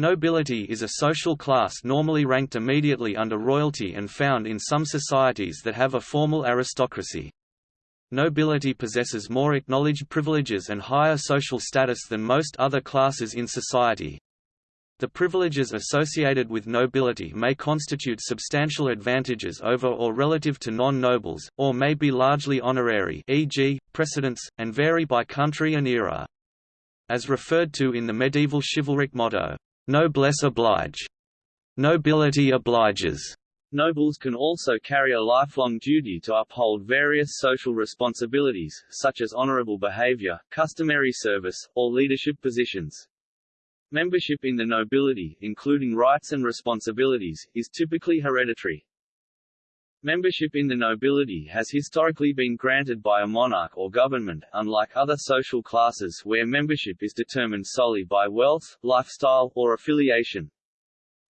Nobility is a social class normally ranked immediately under royalty and found in some societies that have a formal aristocracy. Nobility possesses more acknowledged privileges and higher social status than most other classes in society. The privileges associated with nobility may constitute substantial advantages over or relative to non-nobles, or may be largely honorary e.g., precedence, and vary by country and era. As referred to in the medieval chivalric motto, Noblesse oblige. Nobility obliges. Nobles can also carry a lifelong duty to uphold various social responsibilities, such as honorable behavior, customary service, or leadership positions. Membership in the nobility, including rights and responsibilities, is typically hereditary. Membership in the nobility has historically been granted by a monarch or government, unlike other social classes where membership is determined solely by wealth, lifestyle, or affiliation.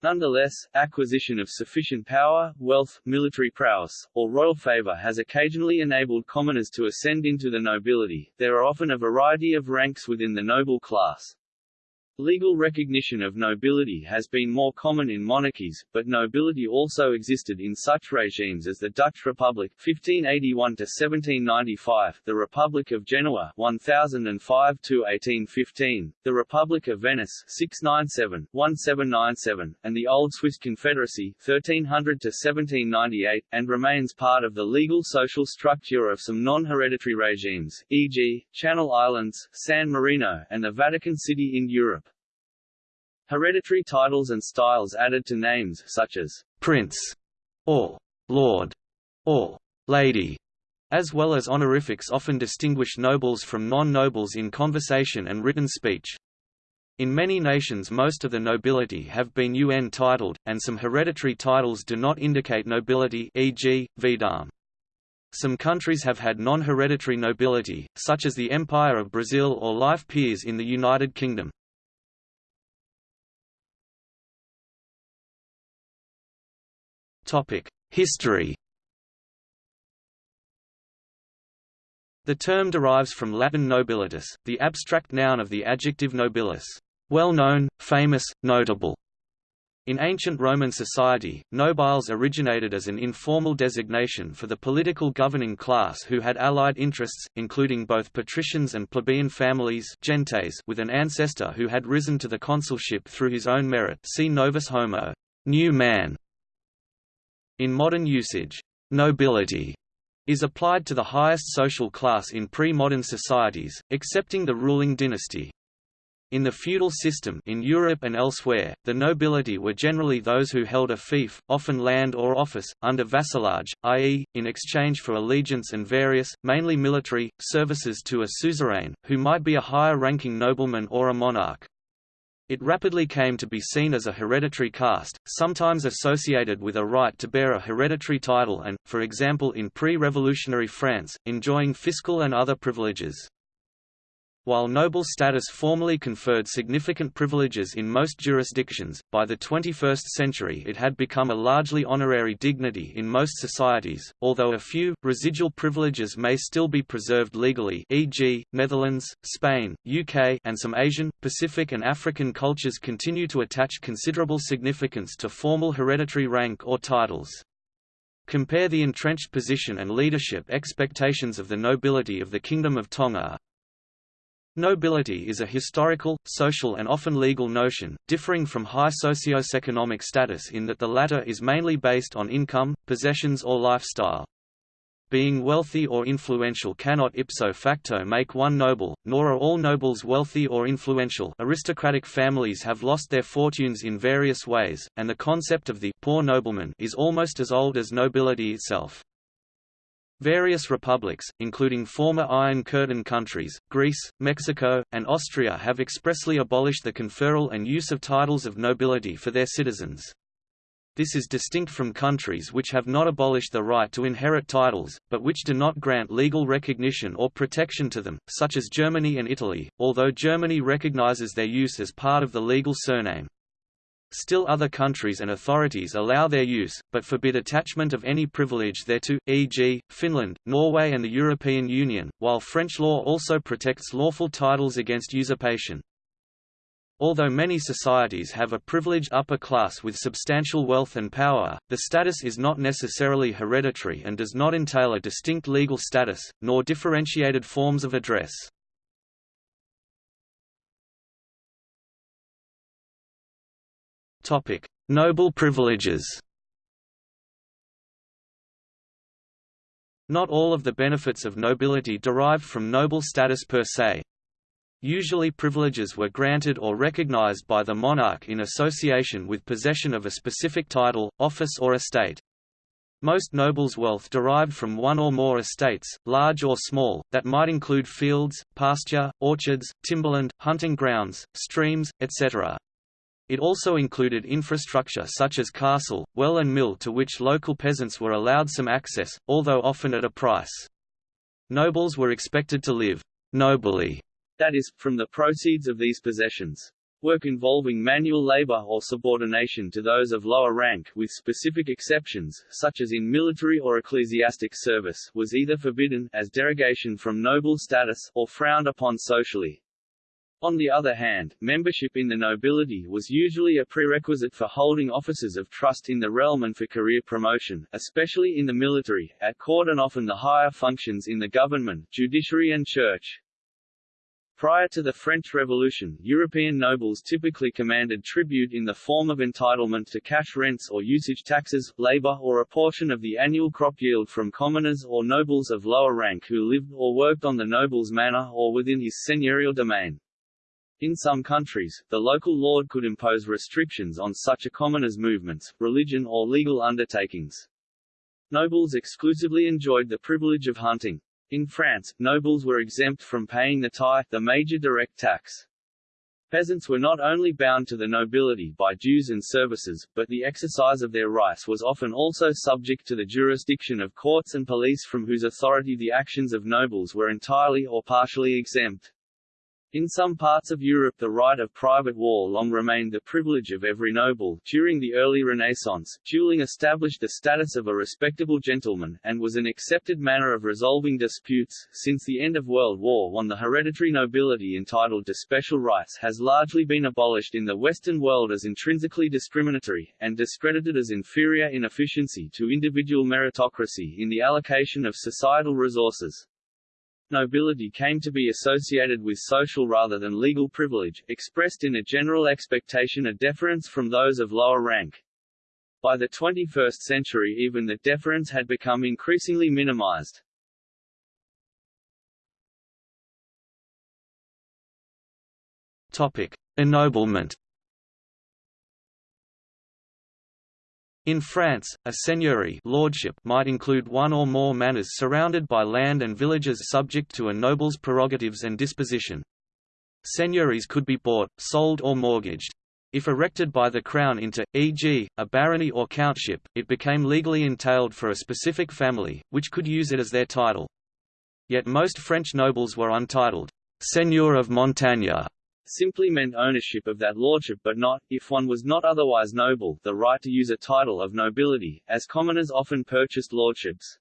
Nonetheless, acquisition of sufficient power, wealth, military prowess, or royal favor has occasionally enabled commoners to ascend into the nobility. There are often a variety of ranks within the noble class. Legal recognition of nobility has been more common in monarchies, but nobility also existed in such regimes as the Dutch Republic 1581 1795, the Republic of Genoa 1005 1815, the Republic of Venice 697 1797, and the Old Swiss Confederacy 1300 1798, and remains part of the legal social structure of some non-hereditary regimes, e.g., Channel Islands, San Marino, and the Vatican City in Europe. Hereditary titles and styles added to names such as prince or lord or lady, as well as honorifics often distinguish nobles from non-nobles in conversation and written speech. In many nations most of the nobility have been UN titled, and some hereditary titles do not indicate nobility e.g., vidame. Some countries have had non-hereditary nobility, such as the Empire of Brazil or life peers in the United Kingdom. History. The term derives from Latin nobilitas, the abstract noun of the adjective nobilis, well-known, famous, notable. In ancient Roman society, nobiles originated as an informal designation for the political governing class who had allied interests, including both patricians and plebeian families gentes with an ancestor who had risen to the consulship through his own merit see novus homo. New man", in modern usage, nobility is applied to the highest social class in pre-modern societies, excepting the ruling dynasty. In the feudal system in Europe and elsewhere, the nobility were generally those who held a fief, often land or office, under vassalage, i.e., in exchange for allegiance and various, mainly military, services to a suzerain, who might be a higher-ranking nobleman or a monarch. It rapidly came to be seen as a hereditary caste, sometimes associated with a right to bear a hereditary title and, for example in pre-revolutionary France, enjoying fiscal and other privileges. While noble status formally conferred significant privileges in most jurisdictions, by the 21st century it had become a largely honorary dignity in most societies, although a few, residual privileges may still be preserved legally e.g., Netherlands, Spain, UK and some Asian, Pacific and African cultures continue to attach considerable significance to formal hereditary rank or titles. Compare the entrenched position and leadership expectations of the nobility of the Kingdom of Tonga, Nobility is a historical, social and often legal notion, differing from high socio-economic status in that the latter is mainly based on income, possessions or lifestyle. Being wealthy or influential cannot ipso facto make one noble, nor are all nobles wealthy or influential aristocratic families have lost their fortunes in various ways, and the concept of the poor nobleman is almost as old as nobility itself. Various republics, including former Iron Curtain countries, Greece, Mexico, and Austria have expressly abolished the conferral and use of titles of nobility for their citizens. This is distinct from countries which have not abolished the right to inherit titles, but which do not grant legal recognition or protection to them, such as Germany and Italy, although Germany recognizes their use as part of the legal surname. Still other countries and authorities allow their use, but forbid attachment of any privilege thereto, e.g., Finland, Norway and the European Union, while French law also protects lawful titles against usurpation. Although many societies have a privileged upper class with substantial wealth and power, the status is not necessarily hereditary and does not entail a distinct legal status, nor differentiated forms of address. Noble privileges Not all of the benefits of nobility derived from noble status per se. Usually privileges were granted or recognized by the monarch in association with possession of a specific title, office or estate. Most nobles' wealth derived from one or more estates, large or small, that might include fields, pasture, orchards, timberland, hunting grounds, streams, etc. It also included infrastructure such as castle, well and mill to which local peasants were allowed some access, although often at a price. Nobles were expected to live nobly that is, from the proceeds of these possessions. Work involving manual labor or subordination to those of lower rank with specific exceptions, such as in military or ecclesiastic service, was either forbidden as derogation from noble status, or frowned upon socially. On the other hand, membership in the nobility was usually a prerequisite for holding offices of trust in the realm and for career promotion, especially in the military, at court and often the higher functions in the government, judiciary and church. Prior to the French Revolution, European nobles typically commanded tribute in the form of entitlement to cash rents or usage taxes, labor or a portion of the annual crop yield from commoners or nobles of lower rank who lived or worked on the noble's manor or within his seigneurial domain. In some countries, the local lord could impose restrictions on such a commoner's movements, religion or legal undertakings. Nobles exclusively enjoyed the privilege of hunting. In France, nobles were exempt from paying the tithe, the major direct tax. Peasants were not only bound to the nobility by dues and services, but the exercise of their rights was often also subject to the jurisdiction of courts and police from whose authority the actions of nobles were entirely or partially exempt. In some parts of Europe the right of private war long remained the privilege of every noble. During the early Renaissance, dueling established the status of a respectable gentleman, and was an accepted manner of resolving disputes. Since the end of World War I the hereditary nobility entitled to special rights has largely been abolished in the Western world as intrinsically discriminatory, and discredited as inferior in efficiency to individual meritocracy in the allocation of societal resources. Nobility came to be associated with social rather than legal privilege, expressed in a general expectation of deference from those of lower rank. By the 21st century even the deference had become increasingly minimized. Topic: Ennoblement In France, a seigneury lordship might include one or more manors surrounded by land and villages subject to a noble's prerogatives and disposition. Seigneuries could be bought, sold or mortgaged. If erected by the crown into, e.g., a barony or countship, it became legally entailed for a specific family, which could use it as their title. Yet most French nobles were untitled, Seigneur of Montagne, simply meant ownership of that lordship but not, if one was not otherwise noble, the right to use a title of nobility, as commoners often purchased lordships.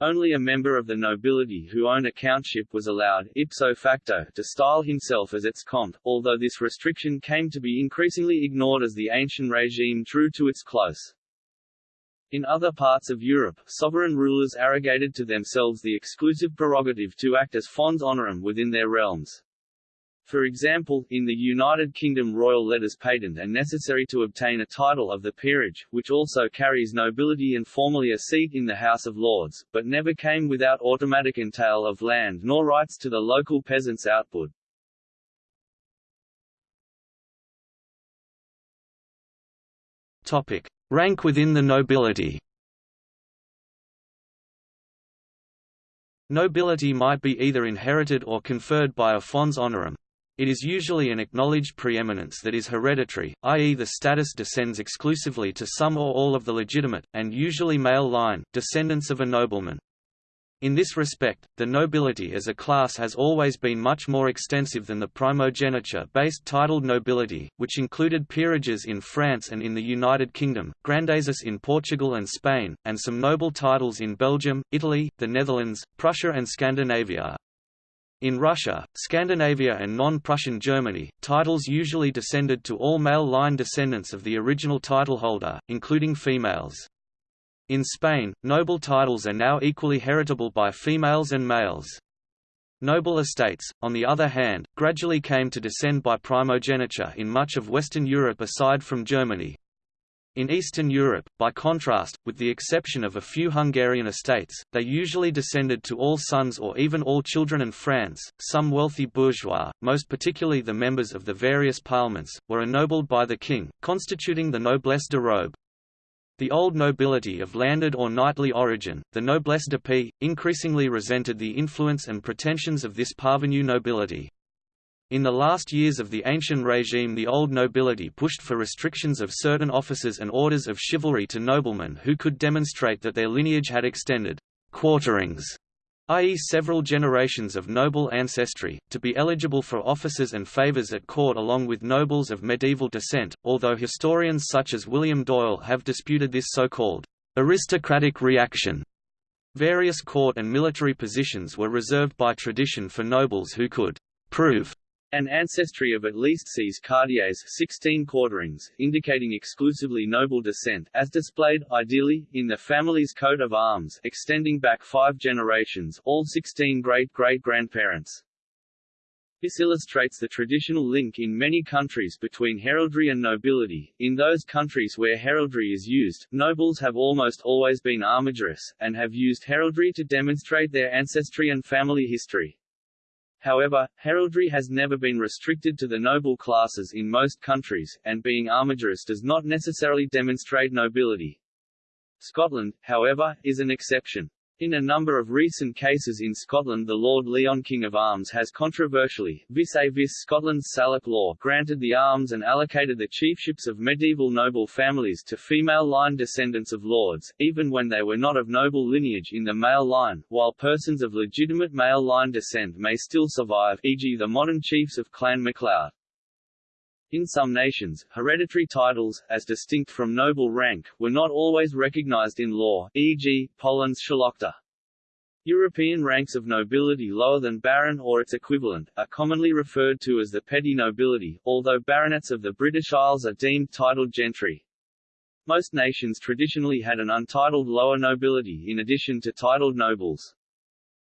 Only a member of the nobility who owned a countship was allowed, ipso facto, to style himself as its comte, although this restriction came to be increasingly ignored as the ancient regime drew to its close. In other parts of Europe, sovereign rulers arrogated to themselves the exclusive prerogative to act as fons honorum within their realms. For example, in the United Kingdom royal letters patent are necessary to obtain a title of the peerage, which also carries nobility and formally a seat in the House of Lords, but never came without automatic entail of land nor rights to the local peasants' output. Topic. Rank within the nobility Nobility might be either inherited or conferred by a fons honorum, it is usually an acknowledged preeminence that is hereditary, i.e. the status descends exclusively to some or all of the legitimate, and usually male line, descendants of a nobleman. In this respect, the nobility as a class has always been much more extensive than the primogeniture-based titled nobility, which included peerages in France and in the United Kingdom, grandezas in Portugal and Spain, and some noble titles in Belgium, Italy, the Netherlands, Prussia and Scandinavia. In Russia, Scandinavia and non-Prussian Germany, titles usually descended to all male line descendants of the original titleholder, including females. In Spain, noble titles are now equally heritable by females and males. Noble estates, on the other hand, gradually came to descend by primogeniture in much of Western Europe aside from Germany. In Eastern Europe, by contrast, with the exception of a few Hungarian estates, they usually descended to all sons or even all children and France. Some wealthy bourgeois, most particularly the members of the various parliaments, were ennobled by the king, constituting the noblesse de robe. The old nobility of landed or knightly origin, the noblesse d'épée, increasingly resented the influence and pretensions of this parvenu nobility. In the last years of the ancient regime the old nobility pushed for restrictions of certain offices and orders of chivalry to noblemen who could demonstrate that their lineage had extended quarterings i.e. several generations of noble ancestry, to be eligible for offices and favors at court along with nobles of medieval descent, although historians such as William Doyle have disputed this so-called aristocratic reaction. Various court and military positions were reserved by tradition for nobles who could prove an ancestry of at least seize Quartiers 16 quarterings, indicating exclusively noble descent, as displayed, ideally, in the family's coat of arms, extending back five generations, all 16 great-great-grandparents. This illustrates the traditional link in many countries between heraldry and nobility. In those countries where heraldry is used, nobles have almost always been armigerous, and have used heraldry to demonstrate their ancestry and family history. However, heraldry has never been restricted to the noble classes in most countries, and being armigerous does not necessarily demonstrate nobility. Scotland, however, is an exception. In a number of recent cases in Scotland the Lord Lyon King of Arms has controversially, vis-a-vis Scotland's Salic law granted the arms and allocated the chiefships of medieval noble families to female line descendants of lords, even when they were not of noble lineage in the male line, while persons of legitimate male line descent may still survive e.g. the modern chiefs of Clan MacLeod. In some nations, hereditary titles, as distinct from noble rank, were not always recognized in law, e.g., Poland's Szlachta. European ranks of nobility lower than baron or its equivalent, are commonly referred to as the petty nobility, although baronets of the British Isles are deemed titled gentry. Most nations traditionally had an untitled lower nobility in addition to titled nobles.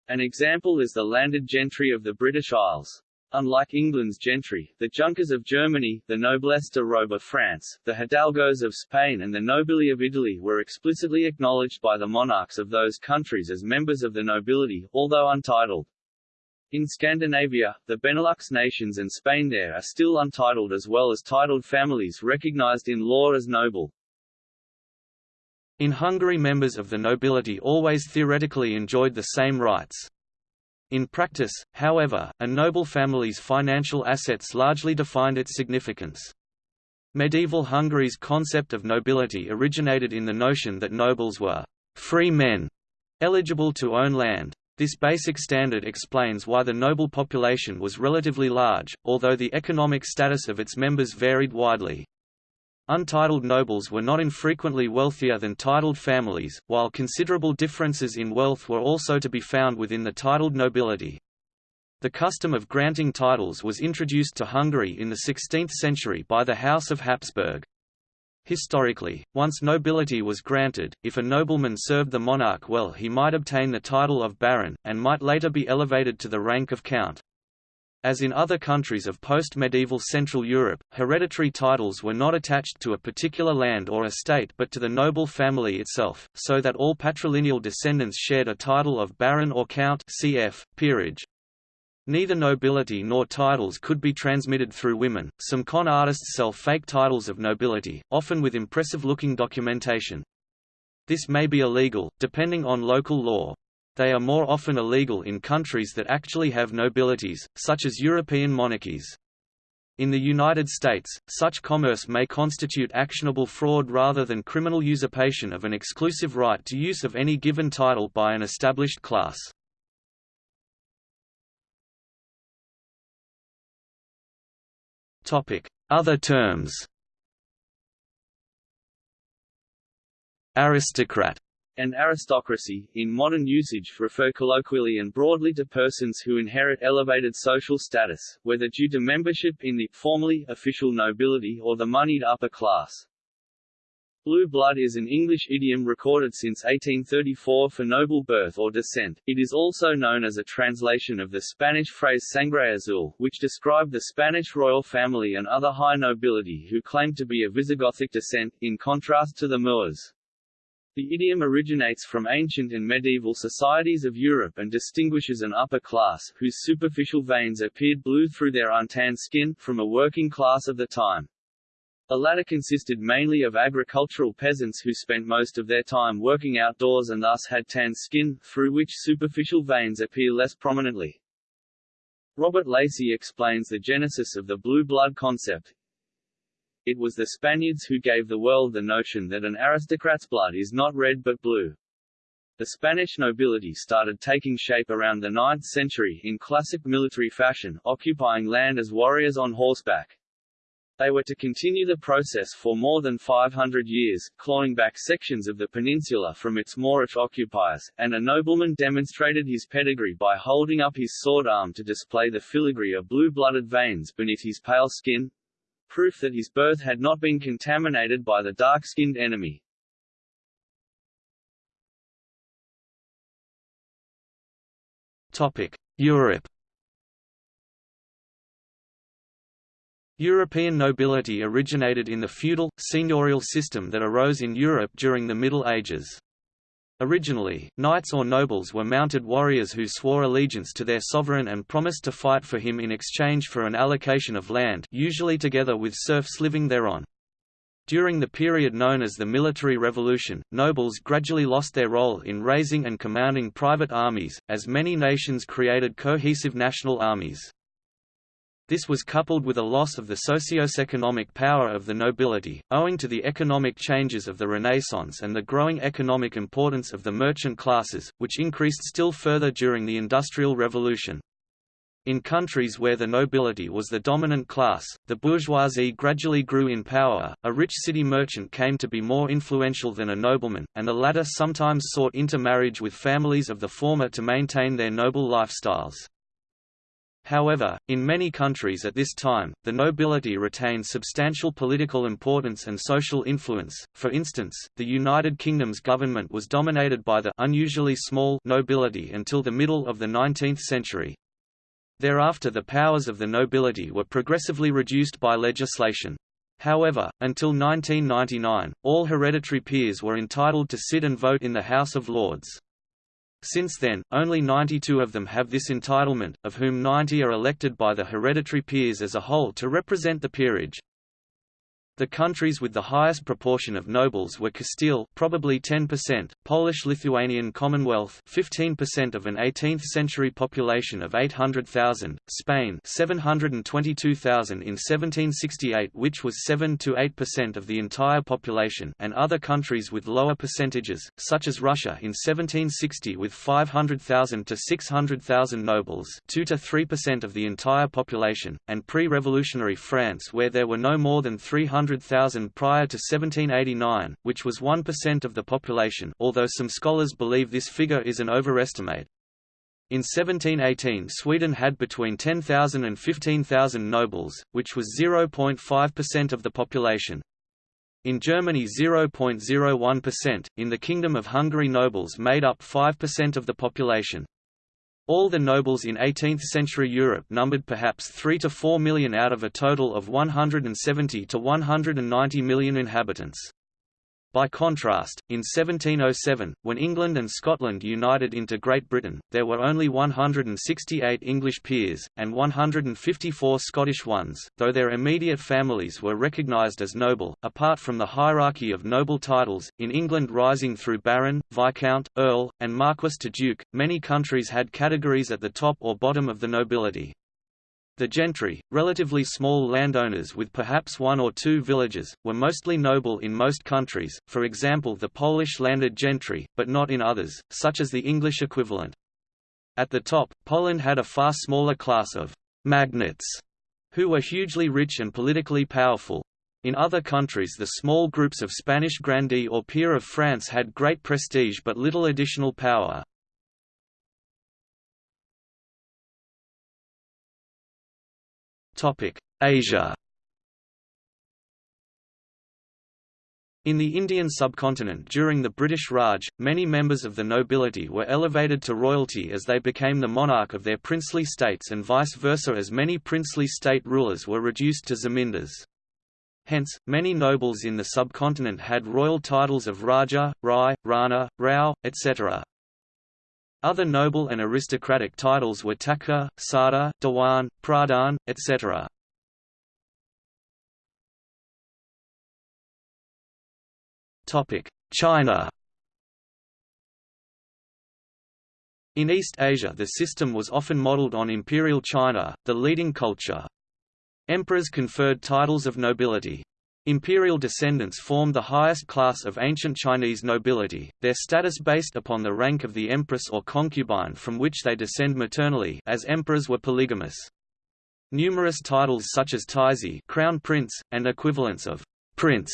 An example is the landed gentry of the British Isles. Unlike England's gentry, the Junkers of Germany, the noblesse de robe of France, the hidalgos of Spain and the nobili of Italy were explicitly acknowledged by the monarchs of those countries as members of the nobility, although untitled. In Scandinavia, the Benelux nations and Spain there are still untitled as well as titled families recognized in law as noble. In Hungary members of the nobility always theoretically enjoyed the same rights. In practice, however, a noble family's financial assets largely defined its significance. Medieval Hungary's concept of nobility originated in the notion that nobles were free men, eligible to own land. This basic standard explains why the noble population was relatively large, although the economic status of its members varied widely. Untitled nobles were not infrequently wealthier than titled families, while considerable differences in wealth were also to be found within the titled nobility. The custom of granting titles was introduced to Hungary in the 16th century by the House of Habsburg. Historically, once nobility was granted, if a nobleman served the monarch well he might obtain the title of baron, and might later be elevated to the rank of count. As in other countries of post-medieval Central Europe, hereditary titles were not attached to a particular land or estate but to the noble family itself, so that all patrilineal descendants shared a title of baron or count cf. peerage. Neither nobility nor titles could be transmitted through women. Some con artists sell fake titles of nobility, often with impressive-looking documentation. This may be illegal, depending on local law. They are more often illegal in countries that actually have nobilities, such as European monarchies. In the United States, such commerce may constitute actionable fraud rather than criminal usurpation of an exclusive right to use of any given title by an established class. Other terms Aristocrat and aristocracy, in modern usage refer colloquially and broadly to persons who inherit elevated social status, whether due to membership in the formally official nobility or the moneyed upper class. Blue blood is an English idiom recorded since 1834 for noble birth or descent. It is also known as a translation of the Spanish phrase sangre azul, which described the Spanish royal family and other high nobility who claimed to be of Visigothic descent, in contrast to the Moors. The idiom originates from ancient and medieval societies of Europe and distinguishes an upper class, whose superficial veins appeared blue through their untanned skin, from a working class of the time. The latter consisted mainly of agricultural peasants who spent most of their time working outdoors and thus had tanned skin, through which superficial veins appear less prominently. Robert Lacey explains the genesis of the blue blood concept, it was the Spaniards who gave the world the notion that an aristocrat's blood is not red but blue. The Spanish nobility started taking shape around the 9th century in classic military fashion, occupying land as warriors on horseback. They were to continue the process for more than 500 years, clawing back sections of the peninsula from its Moorish occupiers, and a nobleman demonstrated his pedigree by holding up his sword arm to display the filigree of blue-blooded veins beneath his pale skin, proof that his birth had not been contaminated by the dark-skinned enemy. Europe European nobility originated in the feudal, seigneurial system that arose in Europe during the Middle Ages. Originally, knights or nobles were mounted warriors who swore allegiance to their sovereign and promised to fight for him in exchange for an allocation of land usually together with serfs living thereon. During the period known as the Military Revolution, nobles gradually lost their role in raising and commanding private armies, as many nations created cohesive national armies. This was coupled with a loss of the socio-economic power of the nobility, owing to the economic changes of the Renaissance and the growing economic importance of the merchant classes, which increased still further during the Industrial Revolution. In countries where the nobility was the dominant class, the bourgeoisie gradually grew in power, a rich city merchant came to be more influential than a nobleman, and the latter sometimes sought intermarriage with families of the former to maintain their noble lifestyles. However, in many countries at this time, the nobility retained substantial political importance and social influence. For instance, the United Kingdom's government was dominated by the unusually small nobility until the middle of the 19th century. Thereafter the powers of the nobility were progressively reduced by legislation. However, until 1999, all hereditary peers were entitled to sit and vote in the House of Lords. Since then, only 92 of them have this entitlement, of whom 90 are elected by the hereditary peers as a whole to represent the peerage. The countries with the highest proportion of nobles were Castile probably 10%, Polish-Lithuanian Commonwealth 15% of an 18th-century population of 800,000, Spain 722,000 in 1768 which was 7 to 8% of the entire population and other countries with lower percentages, such as Russia in 1760 with 500,000 to 600,000 nobles 2 to 3% of the entire population, and pre-revolutionary France where there were no more than 300 100,000 prior to 1789, which was 1% of the population although some scholars believe this figure is an overestimate. In 1718 Sweden had between 10,000 and 15,000 nobles, which was 0.5% of the population. In Germany 0.01%, in the Kingdom of Hungary nobles made up 5% of the population. All the nobles in 18th-century Europe numbered perhaps 3 to 4 million out of a total of 170 to 190 million inhabitants. By contrast, in 1707, when England and Scotland united into Great Britain, there were only 168 English peers, and 154 Scottish ones, though their immediate families were recognised as noble, apart from the hierarchy of noble titles, in England rising through Baron, Viscount, Earl, and Marquess to Duke, many countries had categories at the top or bottom of the nobility. The gentry, relatively small landowners with perhaps one or two villages, were mostly noble in most countries, for example the Polish landed gentry, but not in others, such as the English equivalent. At the top, Poland had a far smaller class of «magnates», who were hugely rich and politically powerful. In other countries the small groups of Spanish grandee or peer of France had great prestige but little additional power. Asia In the Indian subcontinent during the British Raj, many members of the nobility were elevated to royalty as they became the monarch of their princely states and vice versa as many princely state rulers were reduced to zamindars. Hence, many nobles in the subcontinent had royal titles of Raja, Rai, Rana, Rao, etc. Other noble and aristocratic titles were Thakur, Sardar, Dewan, Pradhan, etc. China In East Asia the system was often modeled on Imperial China, the leading culture. Emperors conferred titles of nobility. Imperial descendants formed the highest class of ancient Chinese nobility, their status based upon the rank of the empress or concubine from which they descend maternally as emperors were polygamous. Numerous titles such as Taizi crown prince, and equivalents of prince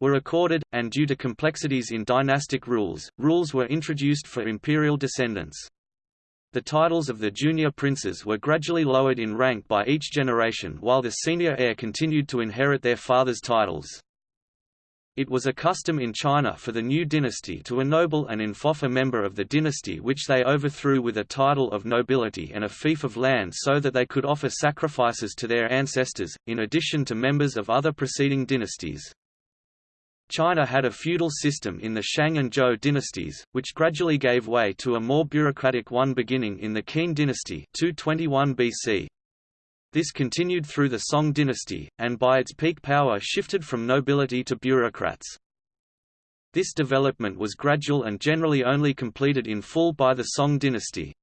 were accorded, and due to complexities in dynastic rules, rules were introduced for imperial descendants. The titles of the junior princes were gradually lowered in rank by each generation while the senior heir continued to inherit their father's titles. It was a custom in China for the new dynasty to ennoble and enfeoff a member of the dynasty which they overthrew with a title of nobility and a fief of land so that they could offer sacrifices to their ancestors, in addition to members of other preceding dynasties. China had a feudal system in the Shang and Zhou dynasties, which gradually gave way to a more bureaucratic one beginning in the Qin dynasty 221 BC. This continued through the Song dynasty, and by its peak power shifted from nobility to bureaucrats. This development was gradual and generally only completed in full by the Song dynasty.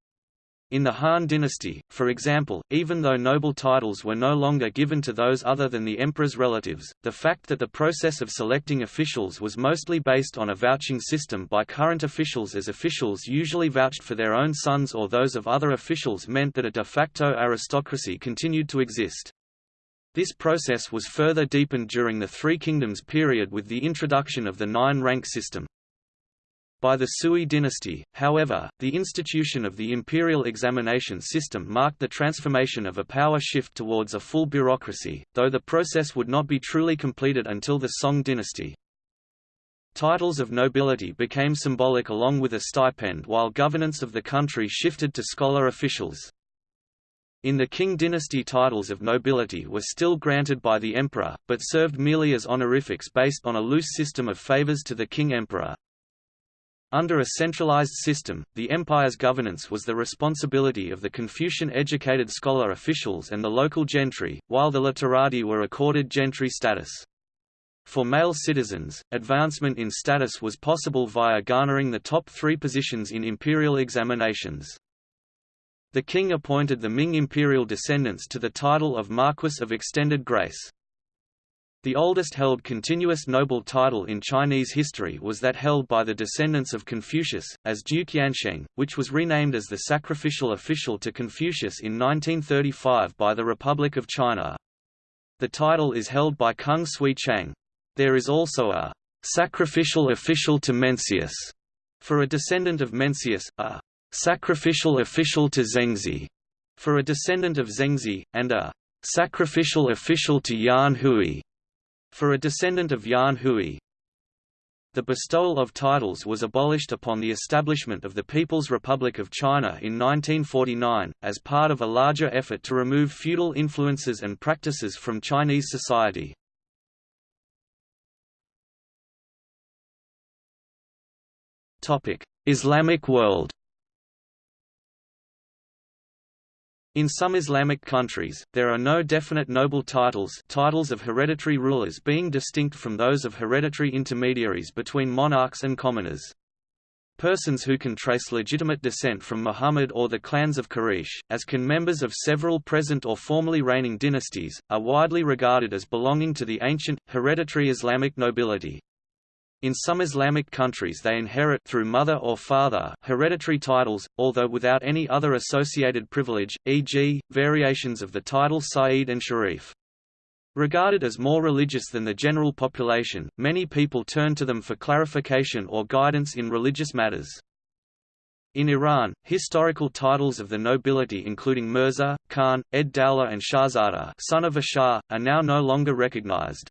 In the Han dynasty, for example, even though noble titles were no longer given to those other than the emperor's relatives, the fact that the process of selecting officials was mostly based on a vouching system by current officials as officials usually vouched for their own sons or those of other officials meant that a de facto aristocracy continued to exist. This process was further deepened during the Three Kingdoms period with the introduction of the nine-rank system. By the Sui dynasty, however, the institution of the imperial examination system marked the transformation of a power shift towards a full bureaucracy, though the process would not be truly completed until the Song dynasty. Titles of nobility became symbolic along with a stipend while governance of the country shifted to scholar officials. In the Qing dynasty titles of nobility were still granted by the emperor, but served merely as honorifics based on a loose system of favors to the king emperor. Under a centralized system, the empire's governance was the responsibility of the Confucian-educated scholar officials and the local gentry, while the literati were accorded gentry status. For male citizens, advancement in status was possible via garnering the top three positions in imperial examinations. The king appointed the Ming imperial descendants to the title of Marquess of Extended Grace. The oldest held continuous noble title in Chinese history was that held by the descendants of Confucius, as Duke Yansheng, which was renamed as the sacrificial official to Confucius in 1935 by the Republic of China. The title is held by Kung Tsui Chang. There is also a sacrificial official to Mencius for a descendant of Mencius, a sacrificial official to Zengzi for a descendant of Zengzi, and a sacrificial official to Yan Hui for a descendant of Yan Hui. The bestowal of titles was abolished upon the establishment of the People's Republic of China in 1949, as part of a larger effort to remove feudal influences and practices from Chinese society. Islamic world In some Islamic countries, there are no definite noble titles titles of hereditary rulers being distinct from those of hereditary intermediaries between monarchs and commoners. Persons who can trace legitimate descent from Muhammad or the clans of Quraysh, as can members of several present or formerly reigning dynasties, are widely regarded as belonging to the ancient, hereditary Islamic nobility. In some Islamic countries they inherit through mother or father hereditary titles, although without any other associated privilege, e.g., variations of the title Sayyid and Sharif. Regarded as more religious than the general population, many people turn to them for clarification or guidance in religious matters. In Iran, historical titles of the nobility including Mirza, Khan, Ed Dowla and Shahzada son of a Shah, are now no longer recognized.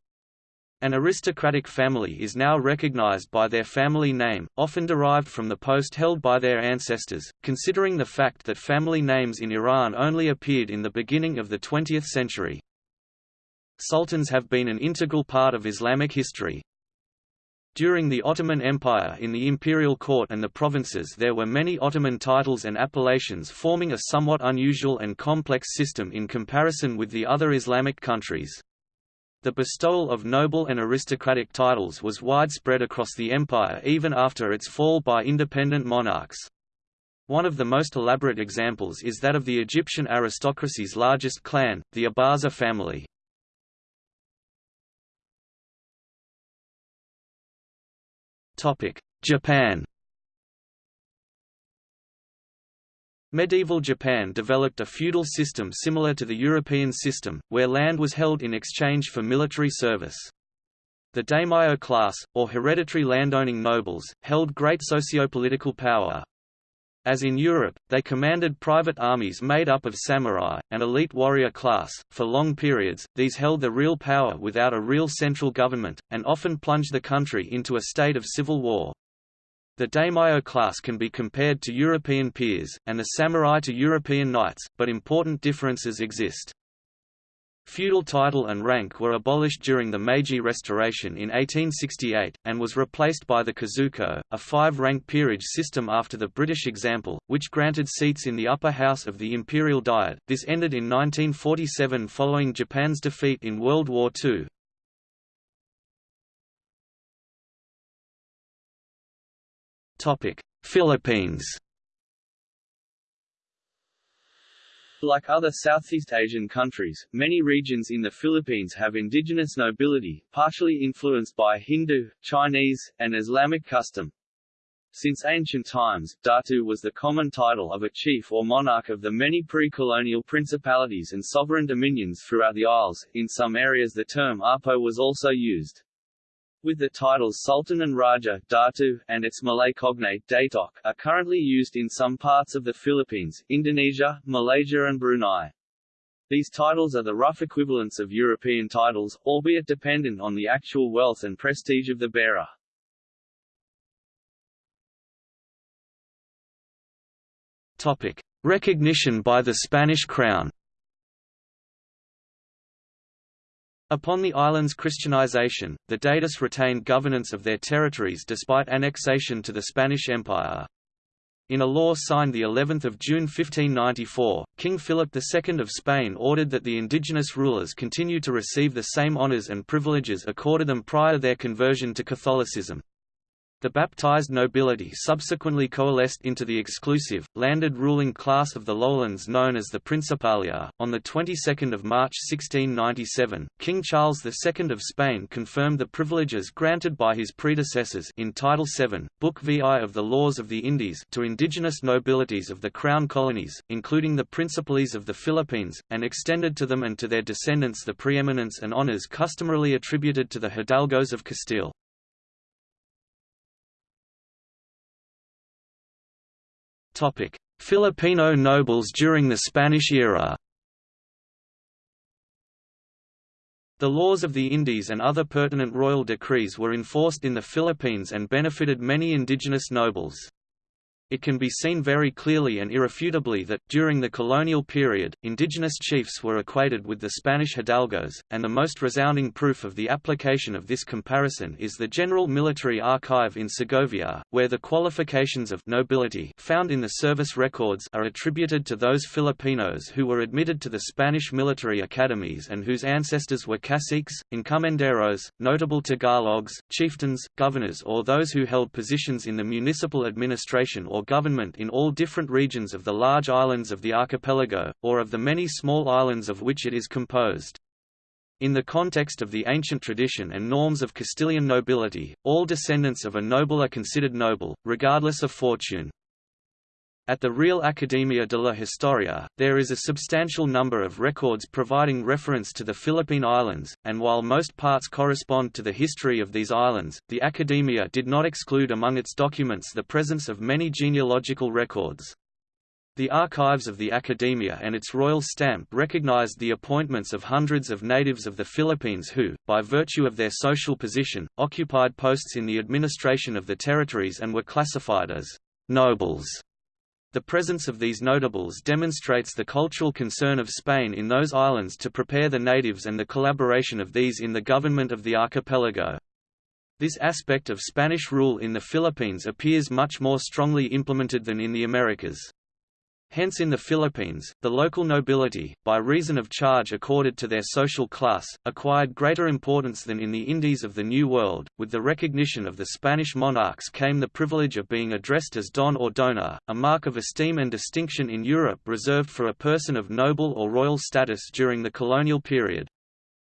An aristocratic family is now recognized by their family name, often derived from the post held by their ancestors, considering the fact that family names in Iran only appeared in the beginning of the 20th century. Sultans have been an integral part of Islamic history. During the Ottoman Empire in the imperial court and the provinces there were many Ottoman titles and appellations forming a somewhat unusual and complex system in comparison with the other Islamic countries. The bestowal of noble and aristocratic titles was widespread across the empire even after its fall by independent monarchs. One of the most elaborate examples is that of the Egyptian aristocracy's largest clan, the Abaza family. Japan Medieval Japan developed a feudal system similar to the European system, where land was held in exchange for military service. The daimyo class, or hereditary landowning nobles, held great sociopolitical power. As in Europe, they commanded private armies made up of samurai, an elite warrior class. For long periods, these held the real power without a real central government, and often plunged the country into a state of civil war. The daimyo class can be compared to European peers, and the samurai to European knights, but important differences exist. Feudal title and rank were abolished during the Meiji Restoration in 1868, and was replaced by the kazoku, a five-rank peerage system after the British example, which granted seats in the upper house of the imperial diet. This ended in 1947 following Japan's defeat in World War II. Philippines Like other Southeast Asian countries, many regions in the Philippines have indigenous nobility, partially influenced by Hindu, Chinese, and Islamic custom. Since ancient times, Datu was the common title of a chief or monarch of the many pre-colonial principalities and sovereign dominions throughout the Isles. In some areas the term Apo was also used with the titles Sultan and Raja Datu, and its Malay cognate Datuk, are currently used in some parts of the Philippines, Indonesia, Malaysia and Brunei. These titles are the rough equivalents of European titles, albeit dependent on the actual wealth and prestige of the bearer. Topic. Recognition by the Spanish Crown Upon the island's Christianization, the Datus retained governance of their territories despite annexation to the Spanish Empire. In a law signed the 11th of June 1594, King Philip II of Spain ordered that the indigenous rulers continue to receive the same honours and privileges accorded them prior to their conversion to Catholicism. The baptized nobility subsequently coalesced into the exclusive, landed ruling class of the lowlands known as the Principalia. On the 22nd of March 1697, King Charles II of Spain confirmed the privileges granted by his predecessors in Title VII, Book VI of the Laws of the Indies to indigenous nobilities of the Crown colonies, including the Principalities of the Philippines, and extended to them and to their descendants the preeminence and honours customarily attributed to the hidalgos of Castile. Filipino nobles during the Spanish era. The laws of the Indies and other pertinent royal decrees were enforced in the Philippines and benefited many indigenous nobles. It can be seen very clearly and irrefutably that, during the colonial period, indigenous chiefs were equated with the Spanish hidalgos, and the most resounding proof of the application of this comparison is the General Military Archive in Segovia, where the qualifications of nobility found in the service records are attributed to those Filipinos who were admitted to the Spanish military academies and whose ancestors were caciques, encomenderos, notable Tagalogs, chieftains, governors or those who held positions in the municipal administration or government in all different regions of the large islands of the archipelago, or of the many small islands of which it is composed. In the context of the ancient tradition and norms of Castilian nobility, all descendants of a noble are considered noble, regardless of fortune. At the Real Academia de la Historia, there is a substantial number of records providing reference to the Philippine Islands, and while most parts correspond to the history of these islands, the Academia did not exclude among its documents the presence of many genealogical records. The archives of the Academia and its royal stamp recognized the appointments of hundreds of natives of the Philippines who, by virtue of their social position, occupied posts in the administration of the territories and were classified as nobles. The presence of these notables demonstrates the cultural concern of Spain in those islands to prepare the natives and the collaboration of these in the government of the archipelago. This aspect of Spanish rule in the Philippines appears much more strongly implemented than in the Americas. Hence in the Philippines, the local nobility, by reason of charge accorded to their social class, acquired greater importance than in the Indies of the New World. With the recognition of the Spanish monarchs came the privilege of being addressed as don or dona, a mark of esteem and distinction in Europe reserved for a person of noble or royal status during the colonial period.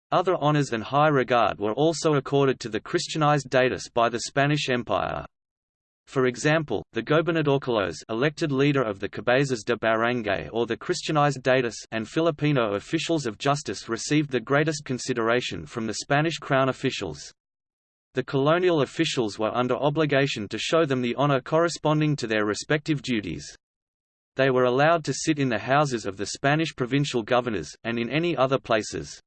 Other honors and high regard were also accorded to the Christianized datus by the Spanish Empire. For example, the gobernadorcillos elected leader of the cabezas de barangay or the Christianized datus and Filipino officials of justice received the greatest consideration from the Spanish crown officials. The colonial officials were under obligation to show them the honor corresponding to their respective duties. They were allowed to sit in the houses of the Spanish provincial governors, and in any other places.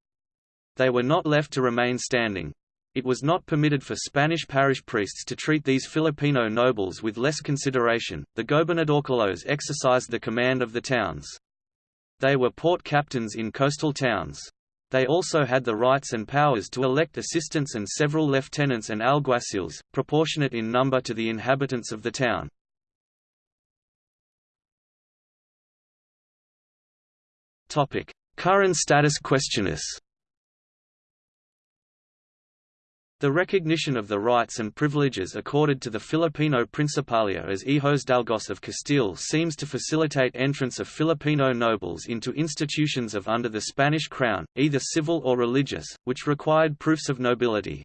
They were not left to remain standing. It was not permitted for Spanish parish priests to treat these Filipino nobles with less consideration. The gobernadorcillos exercised the command of the towns. They were port captains in coastal towns. They also had the rights and powers to elect assistants and several lieutenants and alguacils, proportionate in number to the inhabitants of the town. Current status questionis The recognition of the rights and privileges accorded to the Filipino Principalia as Hijos Dalgos of Castile seems to facilitate entrance of Filipino nobles into institutions of under the Spanish crown, either civil or religious, which required proofs of nobility.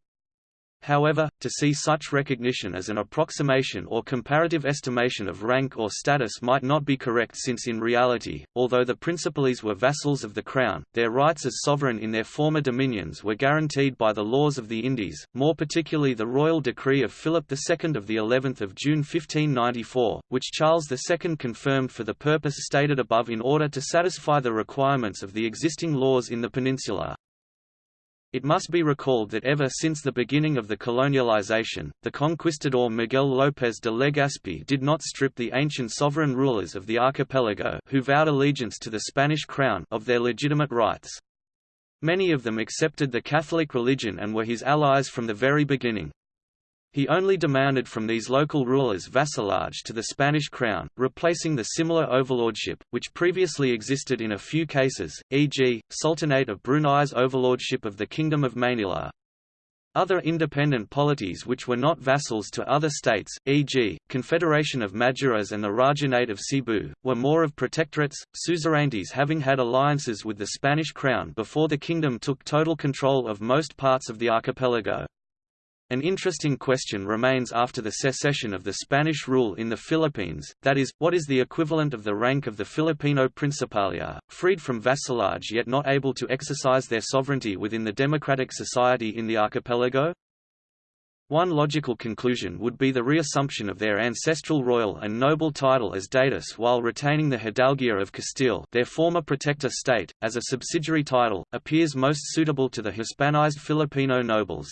However, to see such recognition as an approximation or comparative estimation of rank or status might not be correct since in reality, although the Principales were vassals of the crown, their rights as sovereign in their former dominions were guaranteed by the laws of the Indies, more particularly the royal decree of Philip II of the 11th of June 1594, which Charles II confirmed for the purpose stated above in order to satisfy the requirements of the existing laws in the peninsula. It must be recalled that ever since the beginning of the colonialization, the conquistador Miguel López de Legazpi did not strip the ancient sovereign rulers of the archipelago who vowed allegiance to the Spanish crown of their legitimate rights. Many of them accepted the Catholic religion and were his allies from the very beginning. He only demanded from these local rulers vassalage to the Spanish crown, replacing the similar overlordship, which previously existed in a few cases, e.g., Sultanate of Brunei's overlordship of the Kingdom of Manila. Other independent polities which were not vassals to other states, e.g., Confederation of Maduras and the Rajanate of Cebu, were more of protectorates, suzerainties having had alliances with the Spanish crown before the kingdom took total control of most parts of the archipelago. An interesting question remains after the cessation of the Spanish rule in the Philippines, that is, what is the equivalent of the rank of the Filipino Principalia, freed from vassalage yet not able to exercise their sovereignty within the democratic society in the archipelago? One logical conclusion would be the reassumption of their ancestral royal and noble title as datus while retaining the Hidalguía of Castile their former protector state, as a subsidiary title, appears most suitable to the Hispanized Filipino nobles.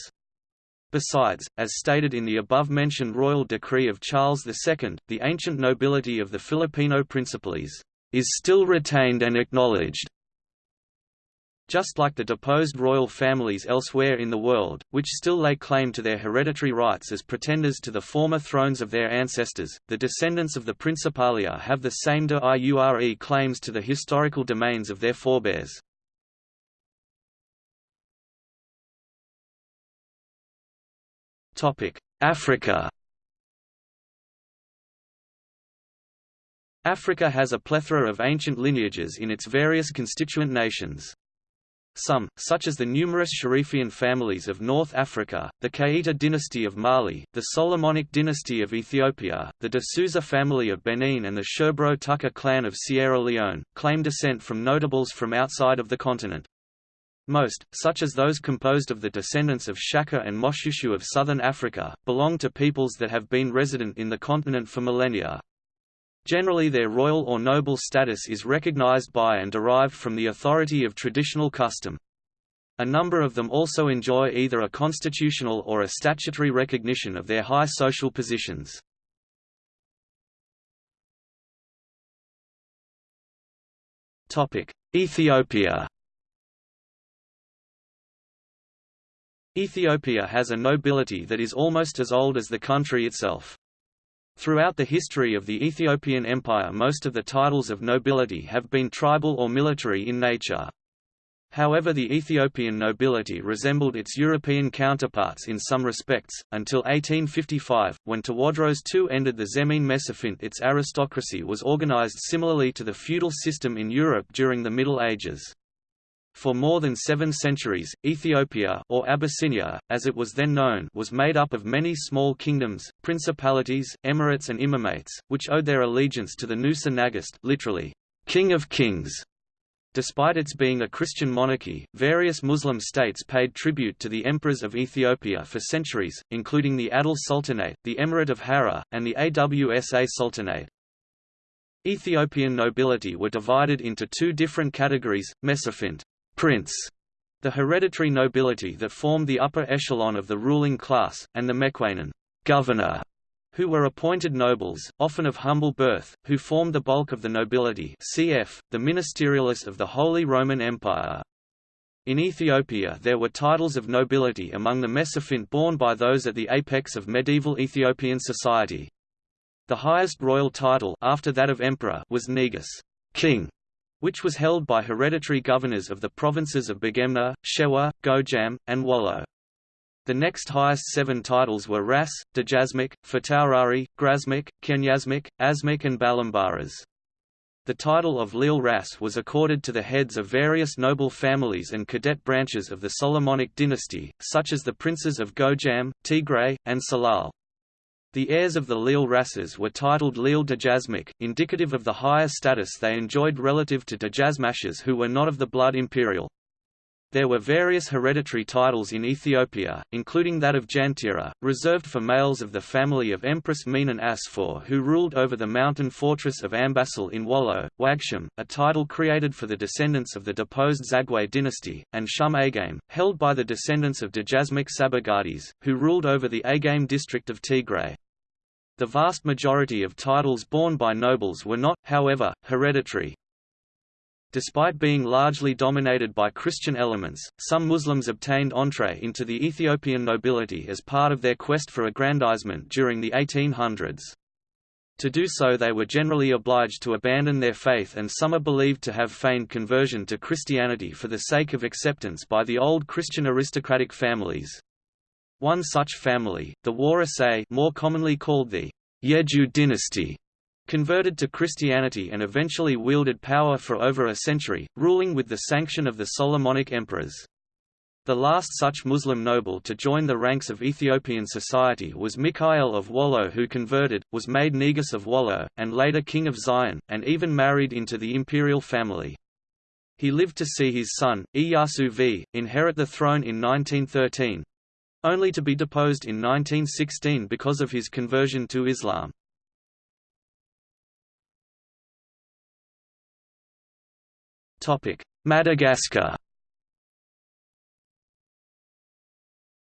Besides, as stated in the above-mentioned royal decree of Charles II, the ancient nobility of the Filipino principales is still retained and acknowledged. Just like the deposed royal families elsewhere in the world, which still lay claim to their hereditary rights as pretenders to the former thrones of their ancestors, the descendants of the Principalia have the same de iure claims to the historical domains of their forebears. Africa Africa has a plethora of ancient lineages in its various constituent nations. Some, such as the numerous Sharifian families of North Africa, the Keita dynasty of Mali, the Solomonic dynasty of Ethiopia, the de Souza family of Benin and the Sherbro Tucker clan of Sierra Leone, claim descent from notables from outside of the continent. Most, such as those composed of the descendants of Shaka and Moshoeshoe of southern Africa, belong to peoples that have been resident in the continent for millennia. Generally their royal or noble status is recognized by and derived from the authority of traditional custom. A number of them also enjoy either a constitutional or a statutory recognition of their high social positions. Ethiopia Ethiopia has a nobility that is almost as old as the country itself. Throughout the history of the Ethiopian Empire most of the titles of nobility have been tribal or military in nature. However the Ethiopian nobility resembled its European counterparts in some respects, until 1855, when Tewodros II ended the Zemene Mesafint its aristocracy was organized similarly to the feudal system in Europe during the Middle Ages. For more than seven centuries, Ethiopia or Abyssinia, as it was then known was made up of many small kingdoms, principalities, emirates and imamates, which owed their allegiance to the Negusa Nagast literally, King of Kings. Despite its being a Christian monarchy, various Muslim states paid tribute to the emperors of Ethiopia for centuries, including the Adal Sultanate, the Emirate of Harar, and the Awsa Sultanate. Ethiopian nobility were divided into two different categories, Mesafint prince, the hereditary nobility that formed the upper echelon of the ruling class, and the Mequanen governor, who were appointed nobles, often of humble birth, who formed the bulk of the nobility cf. the ministerialists of the Holy Roman Empire. In Ethiopia there were titles of nobility among the Mesafint borne by those at the apex of medieval Ethiopian society. The highest royal title after that of emperor was Negus king", which was held by hereditary governors of the provinces of Begemder, Shewa, Gojam, and Wollo. The next highest seven titles were Ras, Dejazmach, Fitawrari, Grazmach, Kenyazmach, Azmach and Balambaras. The title of Le'ul Ras was accorded to the heads of various noble families and cadet branches of the Solomonic dynasty, such as the princes of Gojam, Tigray, and Selale. The heirs of the Le'ul Rasses were titled Le'ul Dejazmach, indicative of the higher status they enjoyed relative to Dejazmashes who were not of the blood imperial. There were various hereditary titles in Ethiopia, including that of Jantirar, reserved for males of the family of Empress Menen Asfaw who ruled over the mountain fortress of Ambassel in Wollo, Wagshum, a title created for the descendants of the deposed Zagwe dynasty, and Shum Agame, held by the descendants of Dejazmach Sabagadis, who ruled over the Agame district of Tigray. The vast majority of titles borne by nobles were not, however, hereditary. Despite being largely dominated by Christian elements, some Muslims obtained entree into the Ethiopian nobility as part of their quest for aggrandizement during the 1800s. To do so they were generally obliged to abandon their faith and some are believed to have feigned conversion to Christianity for the sake of acceptance by the old Christian aristocratic families. One such family, the Warasay more commonly called the Yeju dynasty, converted to Christianity and eventually wielded power for over a century, ruling with the sanction of the Solomonic emperors. The last such Muslim noble to join the ranks of Ethiopian society was Mikhail of Wollo who converted, was made Negus of Wollo, and later king of Zion, and even married into the imperial family. He lived to see his son, Iyasu V, inherit the throne in 1913, only to be deposed in 1916 because of his conversion to Islam. Madagascar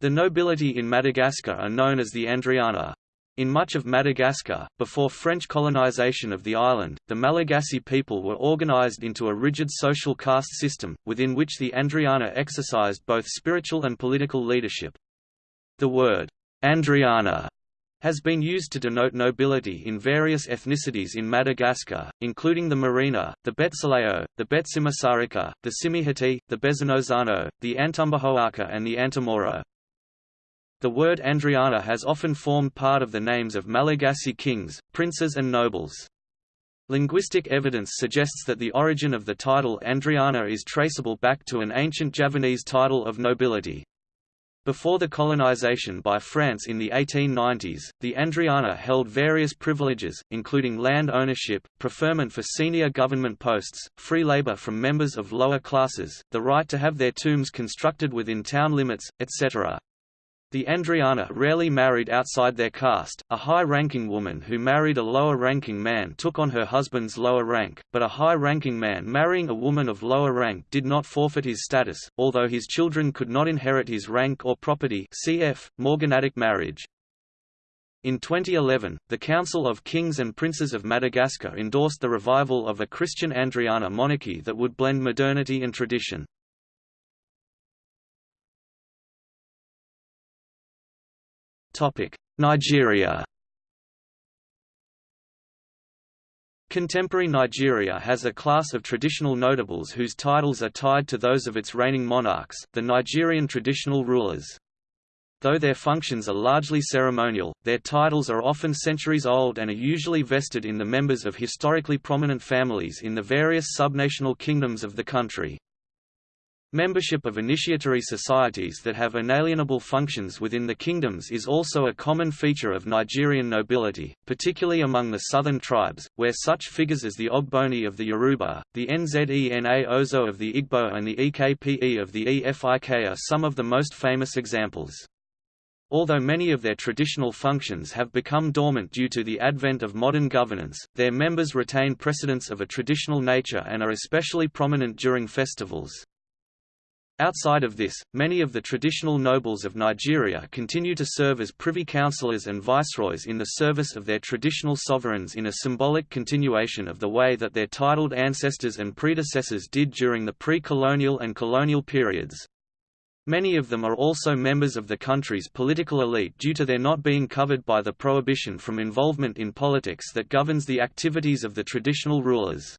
The nobility in Madagascar are known as the Andriana. In much of Madagascar, before French colonization of the island, the Malagasy people were organized into a rigid social caste system, within which the Andriana exercised both spiritual and political leadership. The word, Andriana, has been used to denote nobility in various ethnicities in Madagascar, including the Merina, the Betsileo, the Betsimisaraka, the Tsimihety, the Bezanozano, the Antambahoaka and the Antamoro. The word Andriana has often formed part of the names of Malagasy kings, princes and nobles. Linguistic evidence suggests that the origin of the title Andriana is traceable back to an ancient Javanese title of nobility. Before the colonization by France in the 1890s, the Andriana held various privileges, including land ownership, preferment for senior government posts, free labor from members of lower classes, the right to have their tombs constructed within town limits, etc. The Andriana rarely married outside their caste, a high-ranking woman who married a lower-ranking man took on her husband's lower rank, but a high-ranking man marrying a woman of lower rank did not forfeit his status, although his children could not inherit his rank or property cf. morganatic marriage. In 2011, the Council of Kings and Princes of Madagascar endorsed the revival of a Christian Andriana monarchy that would blend modernity and tradition. Nigeria Contemporary Nigeria has a class of traditional notables whose titles are tied to those of its reigning monarchs, the Nigerian traditional rulers. Though their functions are largely ceremonial, their titles are often centuries old and are usually vested in the members of historically prominent families in the various subnational kingdoms of the country. Membership of initiatory societies that have inalienable functions within the kingdoms is also a common feature of Nigerian nobility, particularly among the southern tribes, where such figures as the Ogboni of the Yoruba, the Nze na Ozo of the Igbo and the Ekpe of the Efik are some of the most famous examples. Although many of their traditional functions have become dormant due to the advent of modern governance, their members retain precedence of a traditional nature and are especially prominent during festivals. Outside of this, many of the traditional nobles of Nigeria continue to serve as privy councillors and viceroys in the service of their traditional sovereigns in a symbolic continuation of the way that their titled ancestors and predecessors did during the pre-colonial and colonial periods. Many of them are also members of the country's political elite due to their not being covered by the prohibition from involvement in politics that governs the activities of the traditional rulers.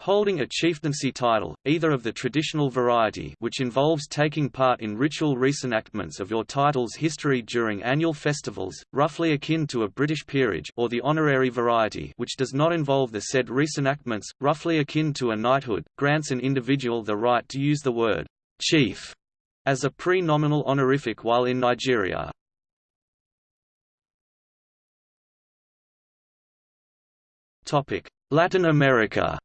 Holding a chieftaincy title, either of the traditional variety which involves taking part in ritual reenactments of your title's history during annual festivals, roughly akin to a British peerage or the honorary variety which does not involve the said reenactments, roughly akin to a knighthood, grants an individual the right to use the word «chief» as a pre-nominal honorific while in Nigeria. Latin America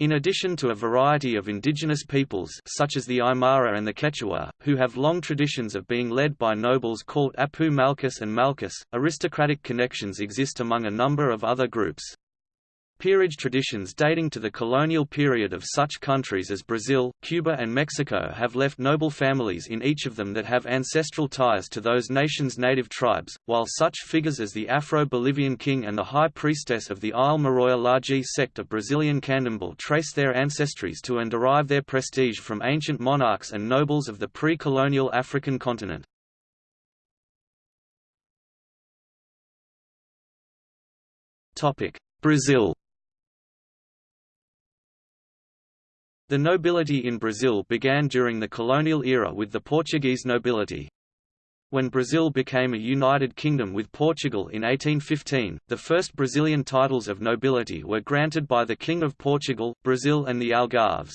In addition to a variety of indigenous peoples such as the Aymara and the Quechua, who have long traditions of being led by nobles called Apu Mallkus and Mallkus, aristocratic connections exist among a number of other groups. Peerage traditions dating to the colonial period of such countries as Brazil, Cuba and Mexico have left noble families in each of them that have ancestral ties to those nations' native tribes, while such figures as the Afro-Bolivian king and the high priestess of the Ile Maroia Laji sect of Brazilian Candomblé trace their ancestries to and derive their prestige from ancient monarchs and nobles of the pre-colonial African continent. Brazil The nobility in Brazil began during the colonial era with the Portuguese nobility. When Brazil became a united kingdom with Portugal in 1815, the first Brazilian titles of nobility were granted by the King of Portugal, Brazil and the Algarves.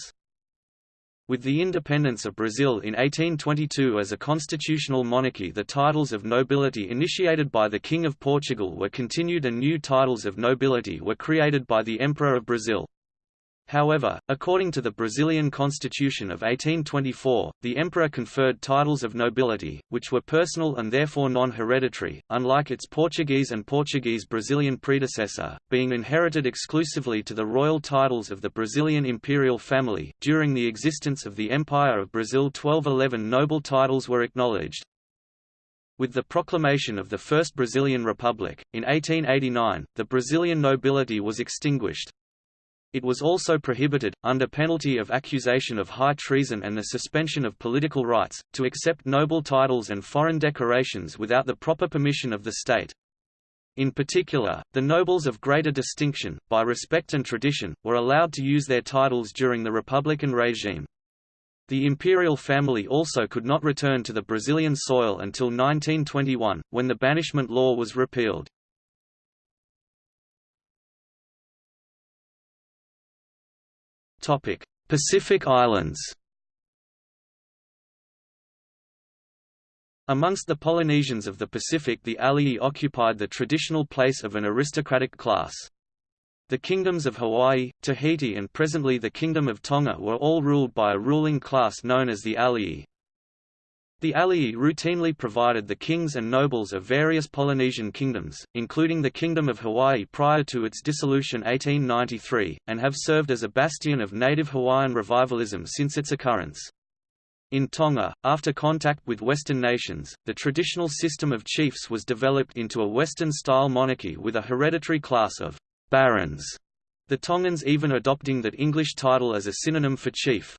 With the independence of Brazil in 1822 as a constitutional monarchy the titles of nobility initiated by the King of Portugal were continued and new titles of nobility were created by the Emperor of Brazil. However, according to the Brazilian Constitution of 1824, the emperor conferred titles of nobility, which were personal and therefore non-hereditary, unlike its Portuguese and Portuguese-Brazilian predecessor, being inherited exclusively to the royal titles of the Brazilian imperial family. During the existence of the Empire of Brazil 1211 noble titles were acknowledged, with the proclamation of the First Brazilian Republic, in 1889, the Brazilian nobility was extinguished, it was also prohibited, under penalty of accusation of high treason and the suspension of political rights, to accept noble titles and foreign decorations without the proper permission of the state. In particular, the nobles of greater distinction, by respect and tradition, were allowed to use their titles during the Republican regime. The imperial family also could not return to the Brazilian soil until 1921, when the banishment law was repealed. Pacific Islands. Amongst the Polynesians of the Pacific the Ali'i occupied the traditional place of an aristocratic class. The kingdoms of Hawaii, Tahiti and presently the Kingdom of Tonga were all ruled by a ruling class known as the Ali'i. The Ali'i routinely provided the kings and nobles of various Polynesian kingdoms, including the Kingdom of Hawaii prior to its dissolution 1893, and have served as a bastion of native Hawaiian revivalism since its occurrence. In Tonga, after contact with Western nations, the traditional system of chiefs was developed into a Western-style monarchy with a hereditary class of barons, the Tongans even adopting that English title as a synonym for chief.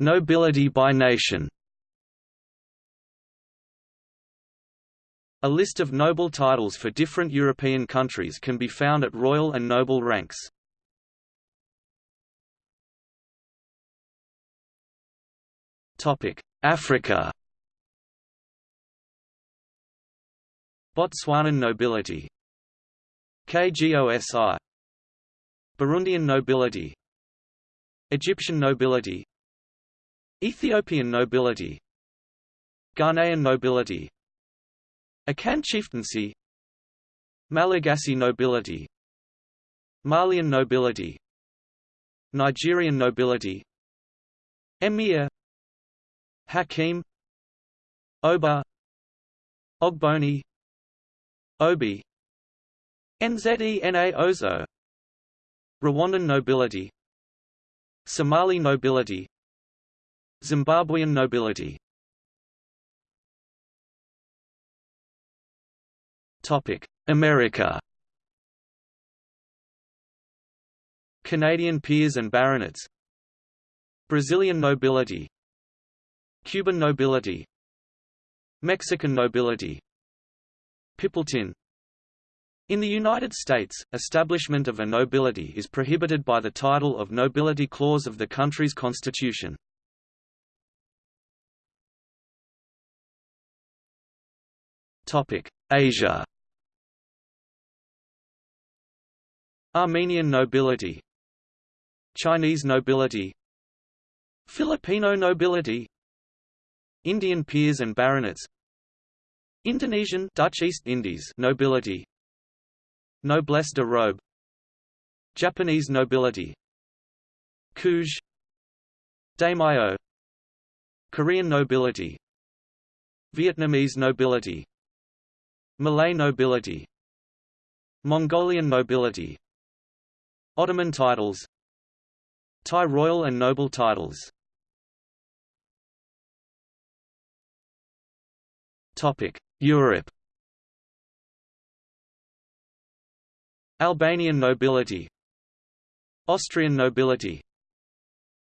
Nobility by nation. A list of noble titles for different European countries can be found at royal and noble ranks. Topic: Africa. Botswanan nobility KGOSI Burundian nobility Egyptian nobility Ethiopian nobility Ghanaian nobility Akan chieftaincy Malagasy nobility Malian nobility Nigerian nobility Emir Hakim Oba Ogboni Obi Nze na Ozo Rwandan nobility Somali nobility. Zimbabwean nobility. America. Canadian peers and baronets. Brazilian nobility. Cuban nobility. Mexican nobility. Pipiltin in the United States, establishment of a nobility is prohibited by the title of Nobility Clause of the country's constitution. Asia Armenian nobility Chinese nobility Filipino nobility Indian peers and baronets Indonesian Dutch East Indies nobility Noblesse de robe. Japanese nobility. Kuge Daimyo. Korean nobility. Vietnamese nobility. Malay nobility. Mongolian nobility. Ottoman titles. Thai royal and noble titles. Europe Albanian nobility Austrian nobility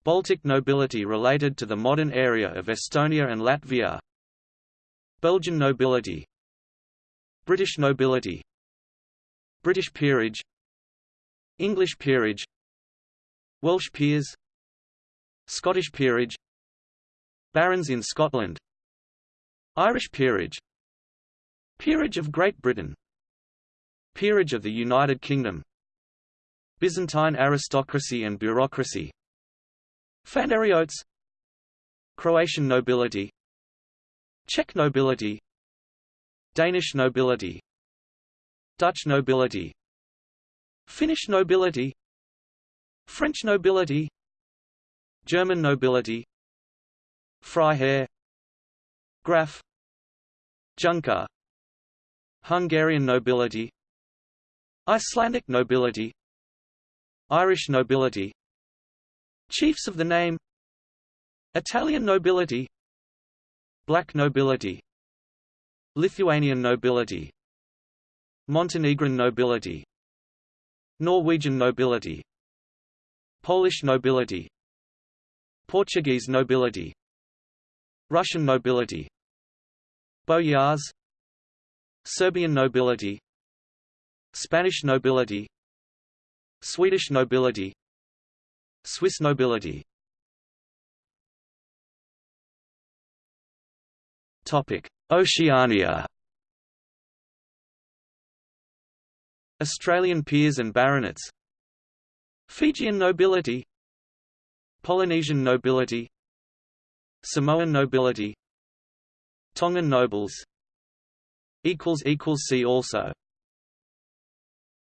Baltic nobility related to the modern area of Estonia and Latvia Belgian nobility British nobility British peerage English peerage Welsh peers Scottish peerage Barons in Scotland Irish peerage Peerage of Great Britain Peerage of the United Kingdom. Byzantine aristocracy and bureaucracy. Phanariotes Croatian nobility. Czech nobility. Danish nobility. Dutch nobility. Finnish nobility. French nobility. German nobility. Freiherr Graf. Junker. Hungarian nobility Icelandic nobility Irish nobility Chiefs of the name Italian nobility Black nobility Lithuanian nobility Montenegrin nobility Norwegian nobility Polish nobility Portuguese nobility Russian nobility Boyars Serbian nobility Spanish nobility Swedish nobility Swiss nobility. Topic: Oceania. Australian peers and baronets. Fijian nobility Polynesian nobility Samoan nobility Tongan nobles. See also